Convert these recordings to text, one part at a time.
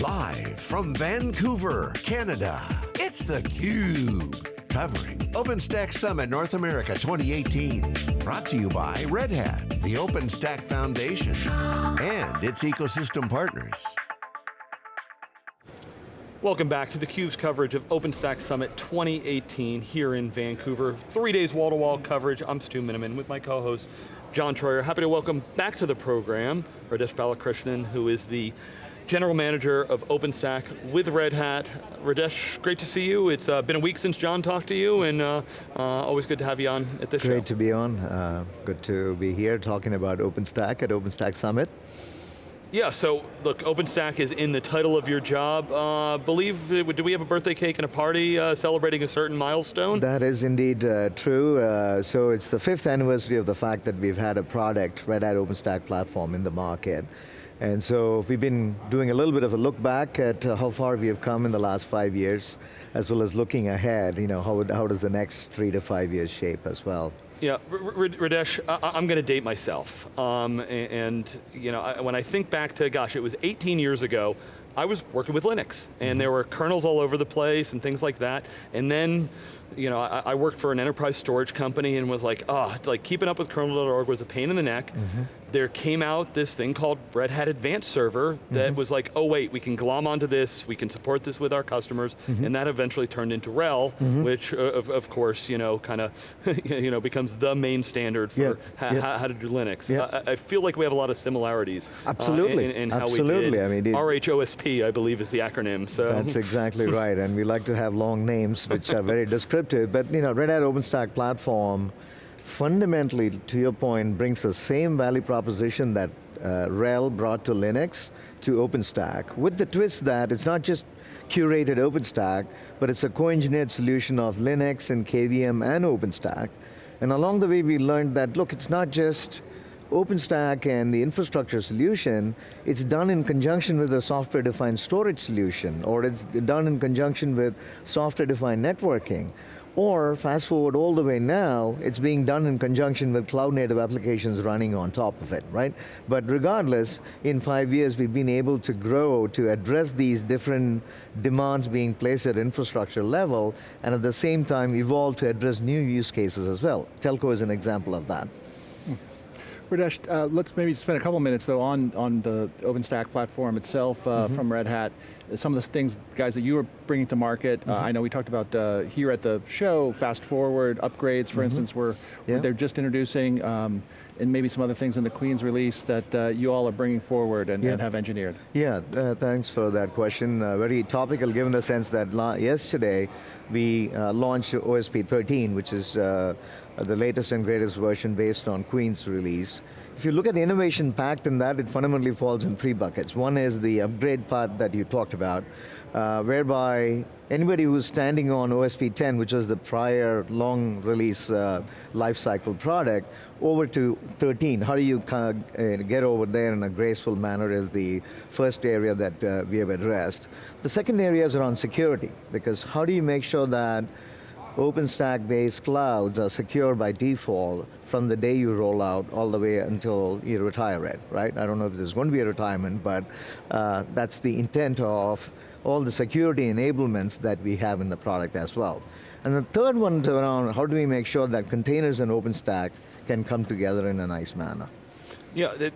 Live from Vancouver, Canada, it's theCUBE. Covering OpenStack Summit North America 2018. Brought to you by Red Hat, the OpenStack Foundation, and its ecosystem partners. Welcome back to theCUBE's coverage of OpenStack Summit 2018 here in Vancouver. Three days wall-to-wall -wall coverage. I'm Stu Miniman with my co-host, John Troyer. Happy to welcome back to the program, Radhesh Balakrishnan, who is the General Manager of OpenStack with Red Hat. Radhesh, great to see you. It's uh, been a week since John talked to you, and uh, uh, always good to have you on at this great show. Great to be on. Uh, good to be here talking about OpenStack at OpenStack Summit. Yeah, so look, OpenStack is in the title of your job. Uh, believe, do we have a birthday cake and a party uh, celebrating a certain milestone? That is indeed uh, true. Uh, so it's the fifth anniversary of the fact that we've had a product, Red Hat OpenStack platform in the market. And so we've been doing a little bit of a look back at uh, how far we have come in the last five years, as well as looking ahead, you know, how, how does the next three to five years shape as well. Yeah, Radhesh, I'm going to date myself. Um, and, you know, when I think back to, gosh, it was 18 years ago, I was working with Linux, and mm-hmm. there were kernels all over the place and things like that. And then, you know, I, I worked for an enterprise storage company and was like, oh, like keeping up with kernel.org was a pain in the neck. Mm -hmm there came out this thing called Red Hat Advanced Server that mm -hmm. was like, oh wait, we can glom onto this, we can support this with our customers, mm -hmm. and that eventually turned into RHEL, mm -hmm. which uh, of, of course, you know, kind of, you know, becomes the main standard for how to do Linux. Yeah. I, I, feel like we have a lot of similarities. Absolutely, uh, in, in, Absolutely. I mean, it, RHOSP, I believe is the acronym, so. That's exactly right, and we like to have long names which are very descriptive, but you know, Red Hat OpenStack platform fundamentally, to your point, brings the same value proposition that uh, RHEL brought to Linux to OpenStack, with the twist that it's not just curated OpenStack, but it's a co-engineered solution of Linux and KVM and OpenStack. And along the way we learned that, look, it's not just OpenStack and the infrastructure solution, it's done in conjunction with a software-defined storage solution, or it's done in conjunction with software-defined networking. Or fast forward all the way now, it's being done in conjunction with cloud native applications running on top of it, right? But regardless, in five years we've been able to grow to address these different demands being placed at infrastructure level, and at the same time evolve to address new use cases as well. Telco is an example of that. Radhesh, uh, let's maybe spend a couple minutes though on, on the OpenStack platform itself uh, mm -hmm. from Red Hat. Some of the things, guys, that you were bringing to market, mm -hmm. uh, mm-hmm. I know we talked about uh, here at the show, fast forward, upgrades, for mm -hmm. instance, were, yeah. they're just introducing, um, and maybe some other things in the Queens release that uh, you all are bringing forward and, yeah. and have engineered. Yeah, uh, thanks for that question. very topical given the sense that yesterday we launched OSP 13, which is uh, the latest and greatest version based on Queens release. If you look at the innovation packed in that, it fundamentally falls in three buckets. One is the upgrade path that you talked about, uh, whereby anybody who's standing on OSP 10, which was the prior long release uh, lifecycle product, over to 13. How do you kind uh, get over there in a graceful manner is the first area that uh, we have addressed. The second area is around security, because how do you make sure that OpenStack-based clouds are secure by default from the day you roll out all the way until you retire it, right? I don't know if there's going to be a retirement, but uh, that's the intent of all the security enablements that we have in the product as well. And the third one is around how do we make sure that containers and OpenStack can come together in a nice manner. Yeah, it,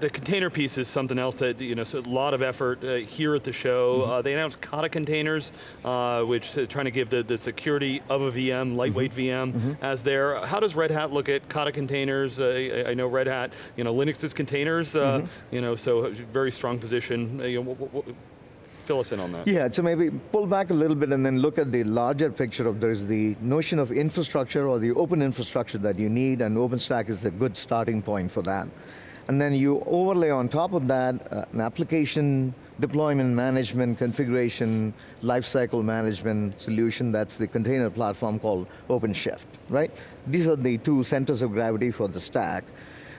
the container piece is something else that, you know, so a lot of effort uh, here at the show. Mm -hmm. uh, they announced Kata containers, uh, which is trying to give the, the security of a VM, lightweight mm -hmm. VM, mm -hmm. as there. How does Red Hat look at Kata containers? Uh, I, I, know Red Hat, you know, Linux is containers, uh, mm-hmm. you know, so very strong position. Uh, you know, fill us in on that. Yeah, so maybe pull back a little bit and then look at the larger picture of there's the notion of infrastructure or the open infrastructure that you need and OpenStack is a good starting point for that. And then you overlay on top of that uh, an application deployment management, configuration, lifecycle management solution that's the container platform called OpenShift, right? These are the two centers of gravity for the stack.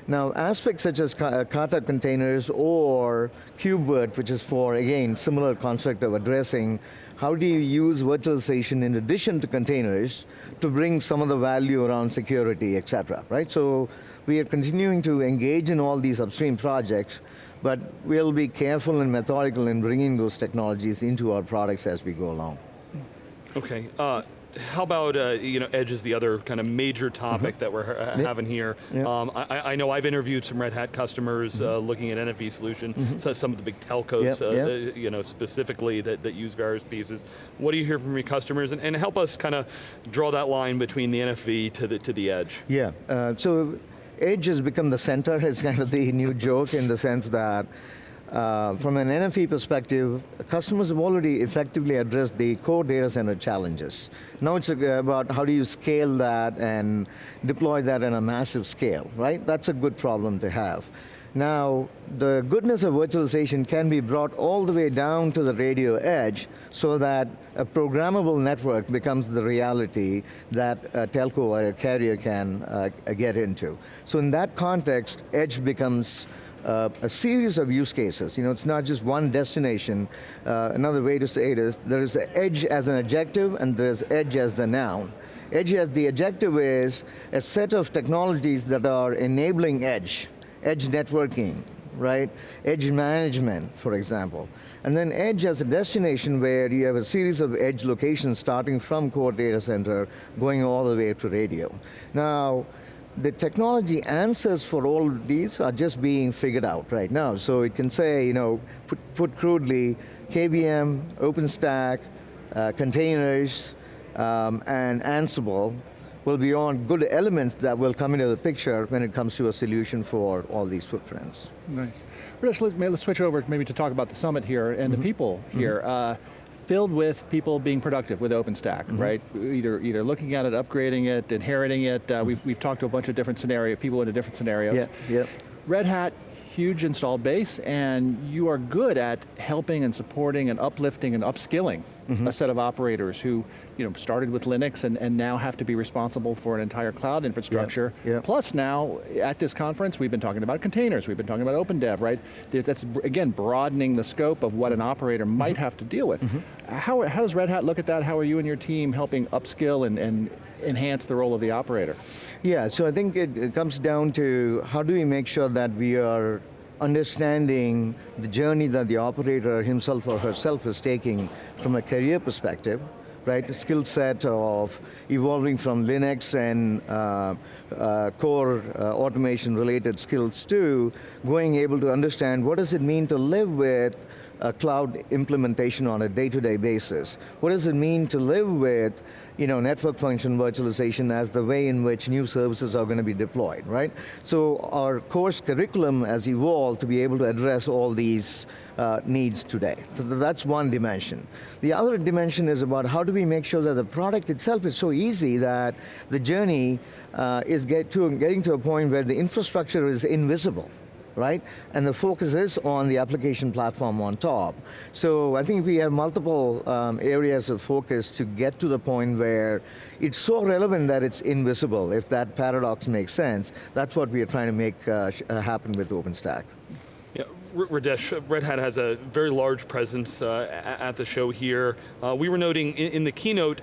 Now, aspects such as uh, Kata containers or KubeVirt, which is for, again, similar construct of addressing how do you use virtualization in addition to containers to bring some of the value around security, et cetera, right? So we are continuing to engage in all these upstream projects, but we'll be careful and methodical in bringing those technologies into our products as we go along. Okay. Uh, how about, uh, you know, Edge is the other kind of major topic that we're Yep. having here. Yep. Um, I, I know I've interviewed some Red Hat customers uh, looking at NFV solution, so some of the big telcos, Yep, uh, uh, you know, specifically that, that use various pieces. What do you hear from your customers? And, and help us kind of draw that line between the NFV to the, to the Edge. Yeah, uh, so Edge has become the center. It's kind of the new joke in the sense that uh, from an NFV perspective, customers have already effectively addressed the core data center challenges. Now it's uh, about how do you scale that and deploy that on a massive scale, right? That's a good problem to have. Now, the goodness of virtualization can be brought all the way down to the radio edge so that a programmable network becomes the reality that a telco or a carrier can uh, get into. So in that context, edge becomes uh, a series of use cases. You know, it's not just one destination. Uh, another way to say it is, there is edge as an adjective and there's edge as the noun. Edge as the adjective is a set of technologies that are enabling edge, edge networking, right? Edge management, for example. And then edge as a destination where you have a series of edge locations starting from core data center, going all the way to radio. Now, the technology answers for all these are just being figured out right now. So it can say, you know, put, put crudely, KVM, OpenStack, uh, containers, um, and Ansible will be on good elements that will come into the picture when it comes to a solution for all these footprints. Nice. Rich, let's, let's switch over maybe to talk about the summit here and the people here. Uh, filled with people being productive with OpenStack, right? Either either looking at it, upgrading it, inheriting it. Uh, we've, we've talked to a bunch of different scenario people into different scenarios. Yeah, yeah. Red Hat, huge installed base, and you are good at helping and supporting and uplifting and upskilling Mm-hmm. a set of operators who you know, started with Linux and, and now have to be responsible for an entire cloud infrastructure. yeah. Plus now, at this conference, we've been talking about containers, we've been talking about OpenDev, right? That's, again, broadening the scope of what an mm-hmm. operator mm-hmm. might have to deal with. How, how does Red Hat look at that? How are you and your team helping upskill and, and enhance the role of the operator? Yeah, so I think it, it comes down to how do we make sure that we are understanding the journey that the operator himself or herself is taking from a career perspective, right? Skill set of evolving from Linux and uh, uh, core uh, automation related skills to going able to understand what does it mean to live with a cloud implementation on a day-to-day basis. What does it mean to live with you know, network function virtualization as the way in which new services are going to be deployed, right? So our course curriculum has evolved to be able to address all these uh, needs today. So that's one dimension. The other dimension is about how do we make sure that the product itself is so easy that the journey uh, is get to, getting to a point where the infrastructure is invisible right? And the focus is on the application platform on top. So I think we have multiple um, areas of focus to get to the point where it's so relevant that it's invisible, if that paradox makes sense. That's what we are trying to make uh, uh, happen with OpenStack. Yeah, Radhesh, Red Hat has a very large presence uh, at the show here. Uh, we were noting in, in the keynote,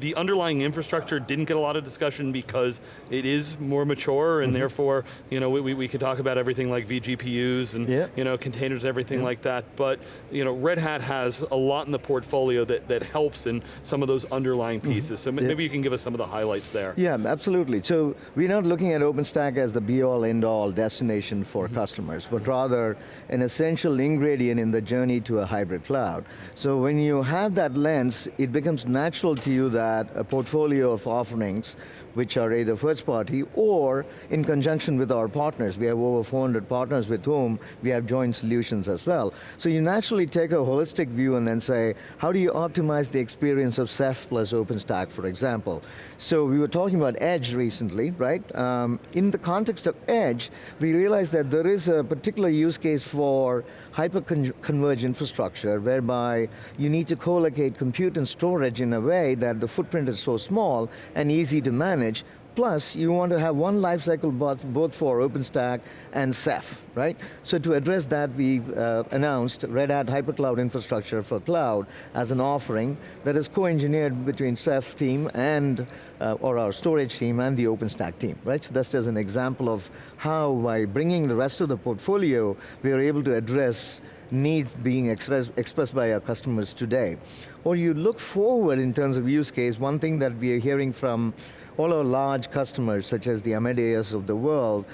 the underlying infrastructure didn't get a lot of discussion because it is more mature and mm-hmm. therefore, you know, we, we, we could talk about everything like vGPUs and, you know, containers, everything like that. But, you know, Red Hat has a lot in the portfolio that, that helps in some of those underlying mm-hmm. pieces. So m- Yeah. maybe you can give us some of the highlights there. Yeah, absolutely. So we're not looking at OpenStack as the be-all, end-all destination for mm-hmm. customers, but rather an essential ingredient in the journey to a hybrid cloud. So when you have that lens, it becomes natural to you that a portfolio of offerings which are either first party or in conjunction with our partners. We have over 400 partners with whom we have joint solutions as well. So you naturally take a holistic view and then say, how do you optimize the experience of Ceph plus OpenStack, for example? So we were talking about Edge recently, right? Um, in the context of Edge, we realized that there is a particular use case for hyper-converged infrastructure whereby you need to co-locate compute and storage in a way that the footprint is so small and easy to manage Plus, you want to have one lifecycle both, both for OpenStack and Ceph, right? So to address that, we've uh, announced Red Hat HyperCloud Infrastructure for Cloud as an offering that is co-engineered between Ceph team and, uh, or our storage team and the OpenStack team, right? So that's just an example of how by bringing the rest of the portfolio, we are able to address needs being express, expressed by our customers today. Or you look forward in terms of use case, one thing that we are hearing from all our large customers, such as the Amadeus of the world,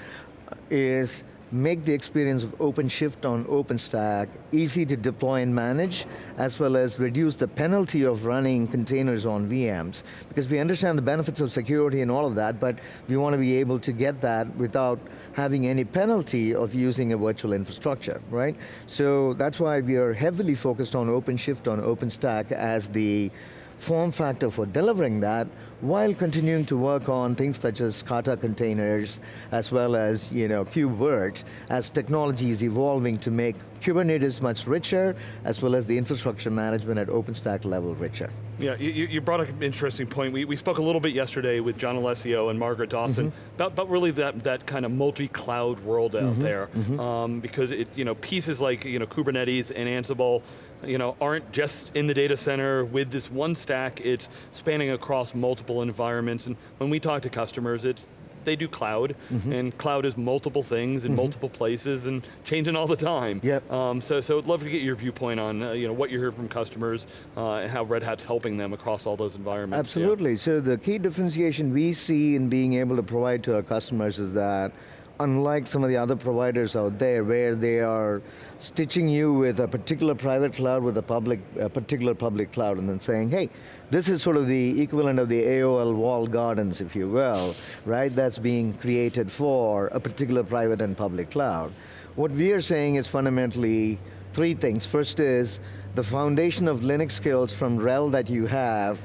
is make the experience of OpenShift on OpenStack easy to deploy and manage, as well as reduce the penalty of running containers on VMs. Because we understand the benefits of security and all of that, but we want to be able to get that without having any penalty of using a virtual infrastructure, right? So that's why we are heavily focused on OpenShift on OpenStack as the form factor for delivering that while continuing to work on things such as Kata containers as well as you know, KubeVirt as technology is evolving to make Kubernetes much richer as well as the infrastructure management at OpenStack level richer. Yeah, you, you brought an interesting point. We, we spoke a little bit yesterday with John Allessio and Margaret Dawson mm -hmm. about, about really that, that kind of multi-cloud world out mm -hmm. there. Mm -hmm. um, because it, you know, pieces like you know, Kubernetes and Ansible you know, aren't just in the data center with this one stack, it's spanning across multiple environments. And when we talk to customers, it's they do cloud, mm -hmm. and cloud is multiple things in mm -hmm. multiple places and changing all the time. Yep. Um, so, so I'd love to get your viewpoint on uh, you know, what you hear from customers uh, and how Red Hat's helping them across all those environments. Absolutely, yeah. so the key differentiation we see in being able to provide to our customers is that unlike some of the other providers out there where they are stitching you with a particular private cloud with a public, a particular public cloud and then saying, hey, this is sort of the equivalent of the AOL wall gardens, if you will, right? That's being created for a particular private and public cloud. What we are saying is fundamentally three things. First is the foundation of Linux skills from RHEL that you have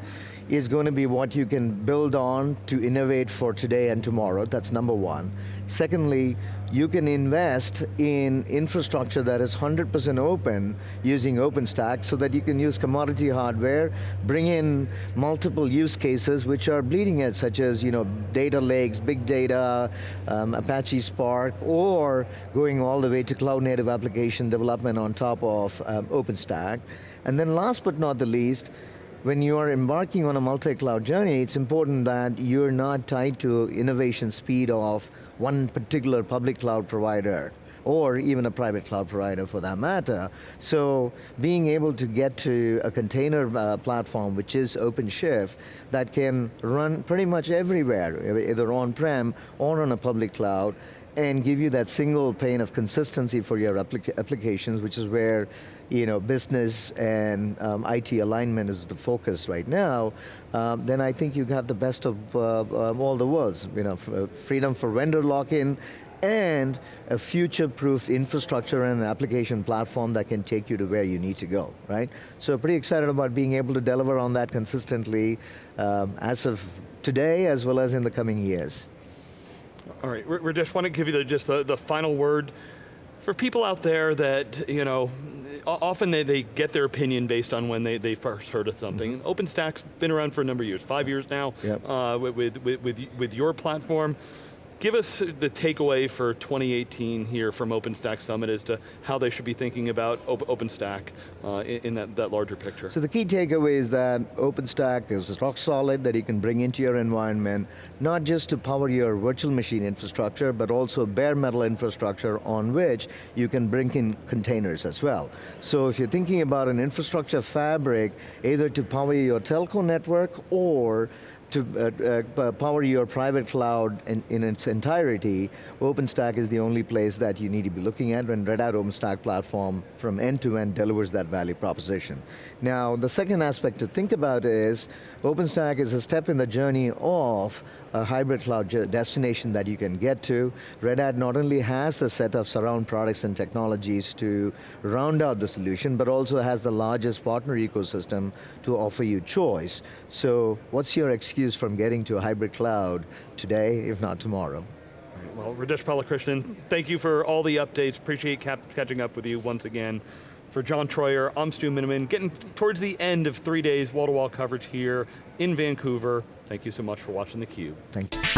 is going to be what you can build on to innovate for today and tomorrow, that's number one. Secondly, you can invest in infrastructure that is 100% open using OpenStack so that you can use commodity hardware, bring in multiple use cases which are bleeding edge, such as you know, data lakes, big data, um, Apache Spark, or going all the way to cloud native application development on top of um, OpenStack. And then last but not the least, when you are embarking on a multi-cloud journey, it's important that you're not tied to innovation speed of one particular public cloud provider or even a private cloud provider for that matter. So being able to get to a container uh, platform which is OpenShift that can run pretty much everywhere, either on-prem or on a public cloud, and give you that single pane of consistency for your applica applications, which is where you know, business and um, IT alignment is the focus right now, um, then I think you got the best of uh, um, all the worlds. You know, uh, freedom for vendor lock-in and a future-proof infrastructure and an application platform that can take you to where you need to go, right? So pretty excited about being able to deliver on that consistently um, as of today as well as in the coming years. All right, just want to give you the, just the, the final word for people out there that, you know, often they, they get their opinion based on when they, they first heard of something. Mm -hmm. OpenStack's been around for a number of years, five years now, yep. uh, with, with, with, with your platform. Give us the takeaway for 2018 here from OpenStack Summit as to how they should be thinking about OpenStack uh, in, that, that larger picture. So the key takeaway is that OpenStack is rock solid that you can bring into your environment, not just to power your virtual machine infrastructure, but also bare metal infrastructure on which you can bring in containers as well. So if you're thinking about an infrastructure fabric, either to power your telco network or to uh, uh, power your private cloud in, in, its entirety, OpenStack is the only place that you need to be looking at when Red Hat OpenStack platform from end to end delivers that value proposition. Now, the second aspect to think about is, OpenStack is a step in the journey of a hybrid cloud destination that you can get to. Red Hat not only has a set of surround products and technologies to round out the solution, but also has the largest partner ecosystem to offer you choice. So what's your excuse from getting to a hybrid cloud today, if not tomorrow? Well, Radhesh Balakrishnan, thank you for all the updates. Appreciate catching up with you once again. For John Troyer, I'm Stu Miniman, getting towards the end of three days wall-to-wall -wall coverage here in Vancouver. Thank you so much for watching theCUBE. Thanks.